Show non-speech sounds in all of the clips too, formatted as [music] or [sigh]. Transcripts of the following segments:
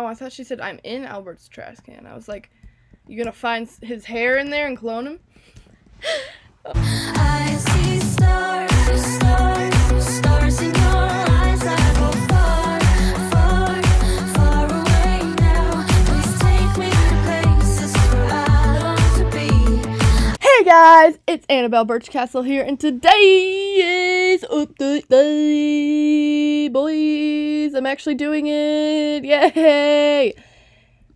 Oh, I thought she said I'm in Albert's trash can. I was like, you gonna find his hair in there and clone him? I see stars, stars, stars in your eyes. I go far, far, far away now. Please take me to places where I long to be. Hey guys, it's Annabelle Birchcastle here, and today is update day, boys. I'm actually doing it. Yay!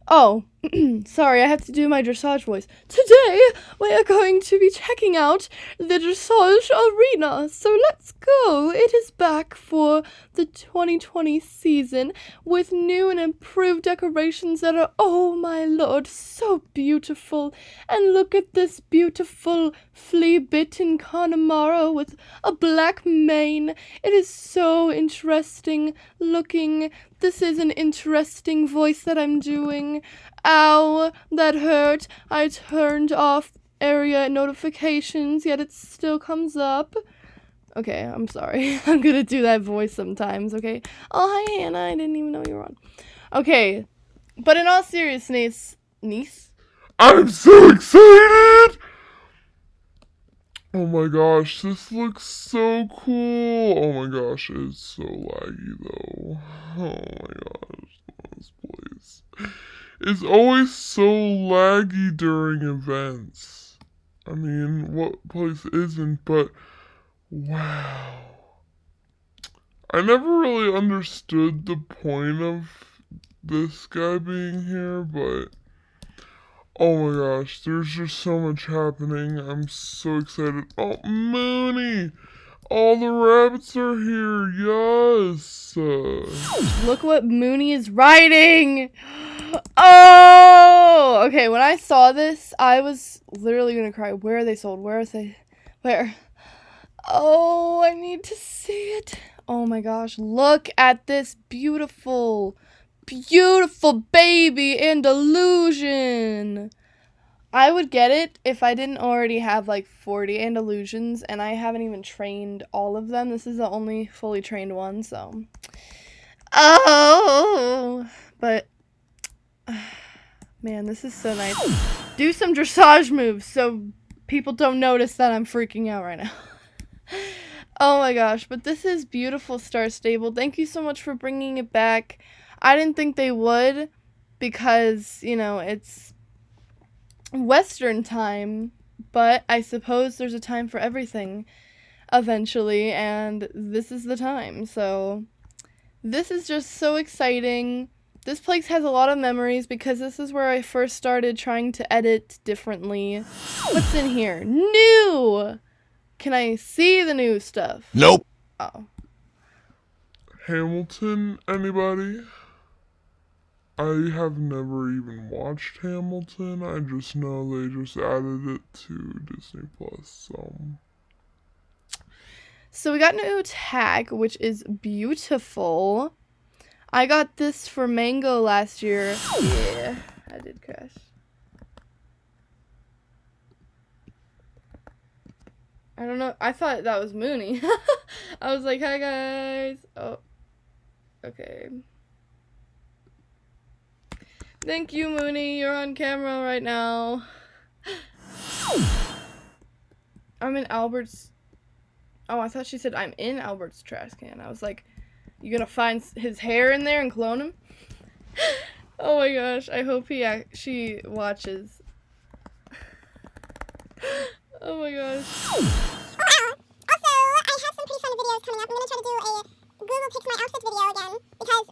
Oh, [clears throat] sorry, I have to do my dressage voice. Today, we are going to be checking out the dressage arena. So let's go. It is back for the 2020 season with new and improved decorations that are, oh my lord, so beautiful. And look at this beautiful flea bitten Connemara with a black mane. It is so interesting looking. This is an interesting voice that I'm doing. Ow, that hurt. I turned off area notifications, yet it still comes up. Okay, I'm sorry. [laughs] I'm gonna do that voice sometimes, okay? Oh, hi, Hannah. I didn't even know you were on. Okay, but in all seriousness, niece? I'm so excited! Oh my gosh, this looks so cool. Oh my gosh, it's so laggy though. Oh my gosh, this place is always so laggy during events. I mean, what place isn't, but wow. I never really understood the point of this guy being here, but oh my gosh, there's just so much happening. I'm so excited. Oh, Mooney! All the rabbits are here, yes! Look what Mooney is writing! [laughs] Oh! Okay, when I saw this, I was literally gonna cry. Where are they sold? Where are they? Where? Oh, I need to see it. Oh my gosh, look at this beautiful, beautiful baby Andalusian. I would get it if I didn't already have like 40 Andalusians, and I haven't even trained all of them. This is the only fully trained one, so. Oh! But [sighs] Man, this is so nice. Do some dressage moves so people don't notice that I'm freaking out right now. [laughs] oh my gosh, but this is beautiful Star Stable. Thank you so much for bringing it back. I didn't think they would because, you know, it's Western time, but I suppose there's a time for everything eventually, and this is the time. So, this is just so exciting. This place has a lot of memories because this is where I first started trying to edit differently. What's in here? New! Can I see the new stuff? Nope. Oh. Hamilton, anybody? I have never even watched Hamilton. I just know they just added it to Disney Plus, so. So we got a new tag, which is beautiful. I got this for Mango last year. Yeah, I did crash. I don't know. I thought that was Mooney. [laughs] I was like, hi guys. Oh, okay. Thank you, Mooney. You're on camera right now. I'm in Albert's. Oh, I thought she said I'm in Albert's trash can. I was like, you gonna find his hair in there and clone him? [gasps] oh my gosh, I hope he actually watches. [gasps] oh my gosh. also, I have some pretty fun videos coming up. I'm gonna try to do a Google Picks My Outfits video again because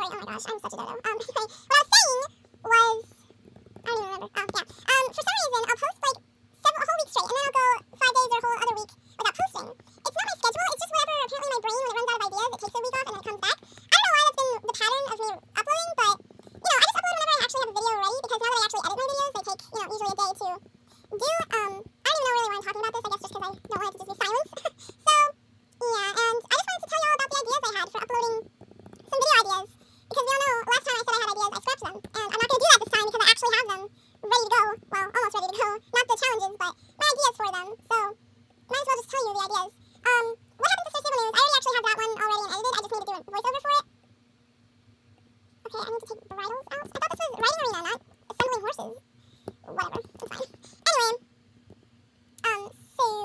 inventory. Oh my gosh, I'm such a dodo. Um, [laughs] anyway, what I was saying was, I don't even remember. Oh, yeah. Um, for some reason, I'll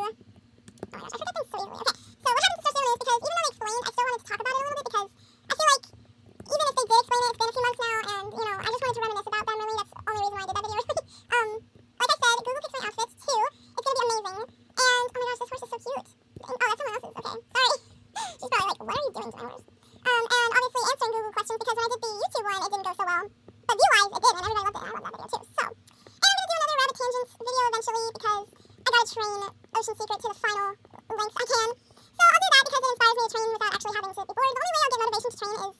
Oh my gosh, I forget things so easily. Okay, so what happens to social is because even though they explained, I still wanted to talk about it a little bit because I feel like even if they did explain it, it's been a few months now, and, you know, I just wanted to reminisce about them, really. That's the only reason why I did that video, [laughs] um, like I said, Google picks my outfits, too. It's gonna be amazing. And, oh my gosh, this horse is so cute. And, oh, that's someone else's. Okay, sorry. [laughs] She's probably like, what are you doing to my horse? Um, and obviously answering Google questions because when I did the YouTube one, it didn't go so well. But you guys, it did, and everybody loved it, I love that video, too. So, and I'm gonna do another rabbit tangents video eventually because I gotta train Ocean Secret to the final lengths I can. So I'll do that because it inspires me to train without actually having to be bored. The only way I'll get motivation to train is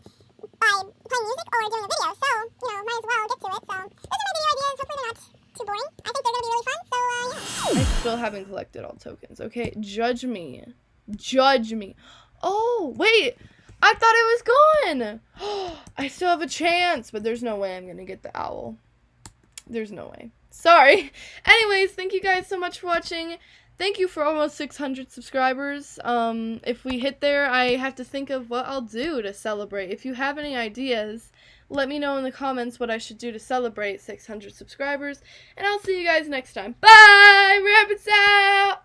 by playing music or doing a video. So, you know, might as well get to it. So those are my video ideas. Hopefully they're not too boring. I think they're going to be really fun. So, uh, yeah. I still haven't collected all tokens, okay? Judge me. Judge me. Oh, wait. I thought it was gone. [gasps] I still have a chance, but there's no way I'm going to get the owl. There's no way. Sorry. [laughs] Anyways, thank you guys so much for watching. Thank you for almost 600 subscribers. Um, if we hit there, I have to think of what I'll do to celebrate. If you have any ideas, let me know in the comments what I should do to celebrate 600 subscribers. And I'll see you guys next time. Bye! Rabbits out!